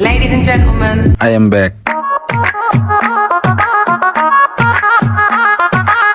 Ladies and gentlemen, I am back.